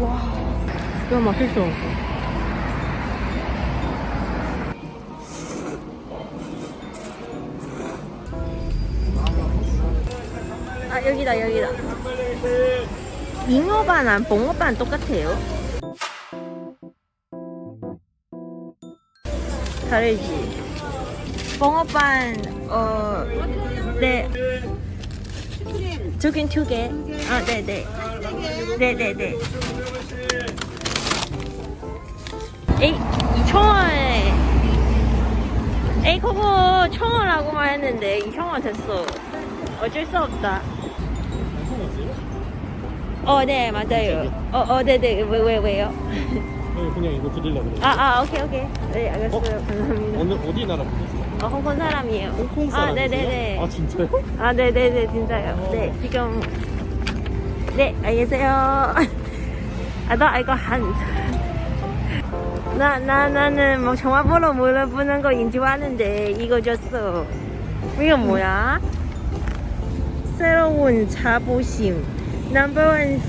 와, 진짜 맛있어. 아 여기다 여기다. 잉어반랑 봉어반 똑같아요. 다르지. 봉어반 어 네. 저긴 두 개. 아 네네. 네네네. 에이 2,000원. 에이 그거 1,000원라고만 했는데 2,000원 됐어. 어쩔 수 없다. 어, 네, 맞아요. 어, 어, 네 네. 왜, 왜, 왜요? 네, 그냥 이거 드리려고 그래요. 아, 아, 오케이, 오케이. 네, 알겠어요. 감사합니다. 어느 어디 나라 분이세요? 어, 홍콩 사람이에요. 홍콩 아, 사람이세요? 네네네. 아 진짜요? 아, 네네네, 진짜요. 네, 지금. 네, 알겠어요. 아, 나 이거 한. 나, 나, 나는 뭐 전화번호 물어보는 거인 줄 아는데, 이거 줬어. 이거 뭐야? 새로운 자부심. 넘버원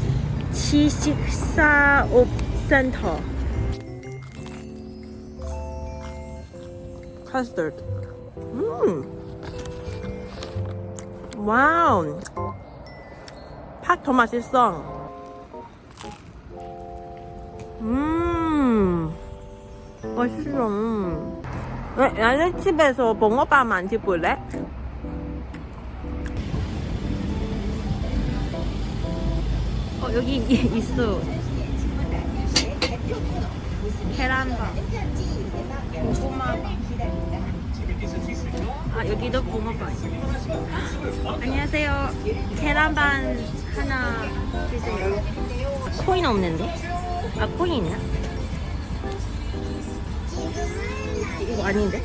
지식사업 센터. 카스터드. 음. 와우. 팍더 맛있어. 음. 맛있어. 왜, 나는 집에서 붕어빵 만져볼래? 어, 여기 이- 있어. 계란빵. 고구마빵. 아, 여기도 붕어빵. 안녕하세요. 계란반 하나 주세요. 코인 없는데? 아, 코인이야? 이거 아닌데?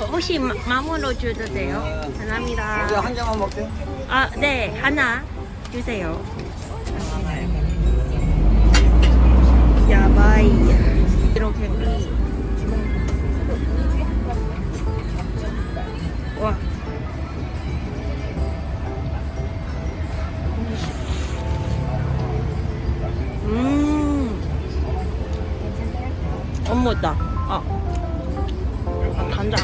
어, 혹시 마, 마무로 줘도 돼요? 감사합니다. 이거 한 장만 먹게. 아, 네, 하나 주세요. 야바이. 이렇게 미. 와. 어머다. 아. 아, 간장.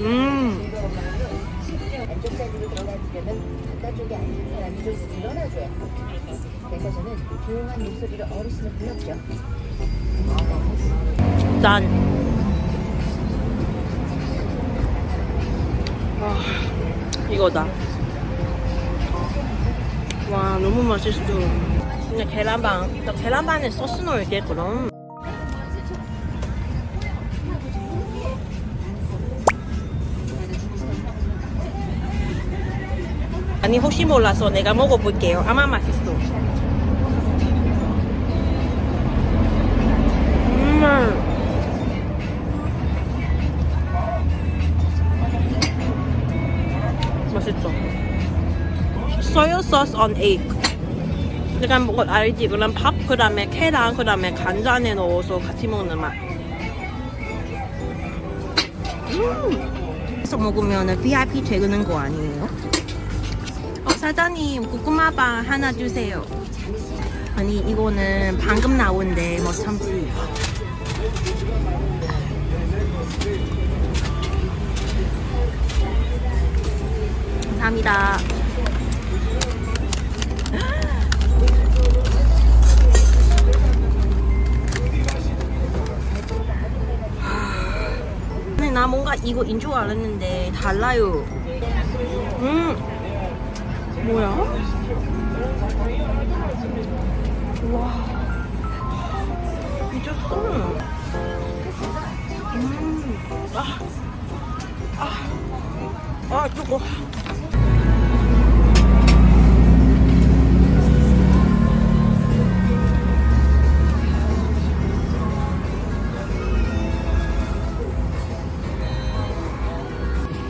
음. 목소리로 어르신을 불렀죠. 짠. 와, 이거다. 와, 너무 맛있어. 근데 계란빵, 나 계란빵에 소스 넣을게, 그럼. 아니, 혹시 몰라서 내가 먹어볼게요. 아마 맛있어. 음. 맛있어. 소야 소스 on egg. 약간 뭐 알지? 그럼 밥 그 다음에 계란 그다음에 간장에 넣어서 같이 먹는 맛. 음. 그래서 먹으면 VIP 되는 거 아니에요? 어, 사장님 고구마빵 하나 주세요. 아니 이거는 방금 나온데 뭐 참지. 감사합니다. 근데 나 뭔가 이거 인 줄 알았는데 달라요. 음, 뭐야? 와, 미쳤어. 음, 아, 아, 아, 뜨거.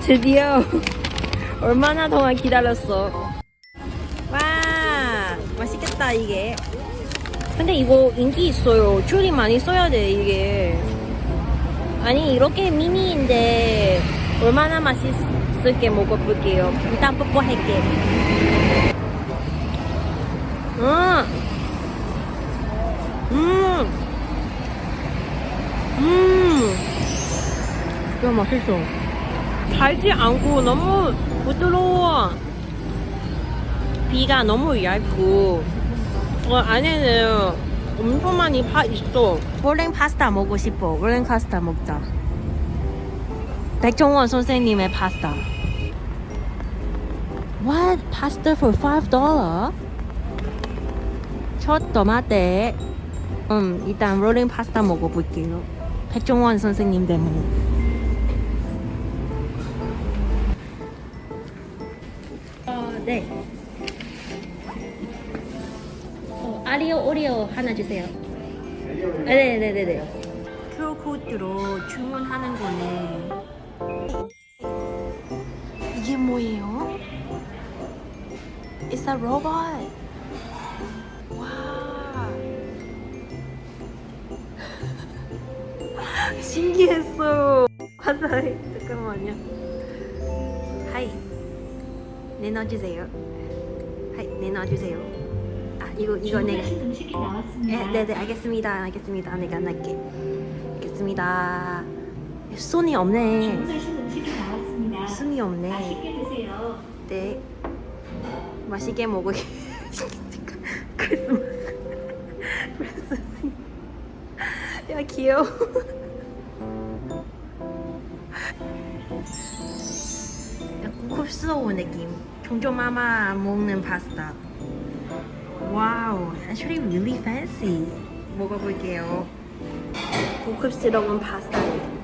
드디어 얼마나 동안 기다렸어. 와, 맛있겠다 이게. 근데 이거 인기 있어요. 줄이 많이 써야 돼 이게. 아니 이렇게 미니인데 얼마나 맛있 없을게 먹어볼게요. 일단 뽀뽀할게. 음, 음, 음, 진짜 맛있어. 달지 않고 너무 부드러워. 비가 너무 얇고 어, 안에는 엄청 많이 파 있어. 볼링 파스타 먹고 싶어. 볼링 파스타 먹자. 백종원 선생님의 파스타. What? Pasta for five dollar? 첫 토마테. 음, 일단 롤링 파스타 먹어볼게요. 백종원 선생님 때문에. 어, 네. 어, 아리오 오리오 하나 주세요. 네네네네. QR코드로 주문하는 거네. 이게 뭐예요? It's a robot. 와. 신기했어. 화사해. 잠깐만요. 내놔주세요. 하이, 내놔주세요. 아, 이거, 이거 내가. 나왔습니다. 네, 네, 알겠습니다. 알겠습니다. 내가 안 할게. 알겠습니다. 손이 없네. 손이 없네. 맛있게 드세요. 네. 맛있게 먹으기. 크리스마스. 크리스마스. 야, 귀여워. 고급스러운 느낌. 중전마마 먹는 파스타. Wow, actually really fancy. 먹어볼게요. 고급스러운 파스타.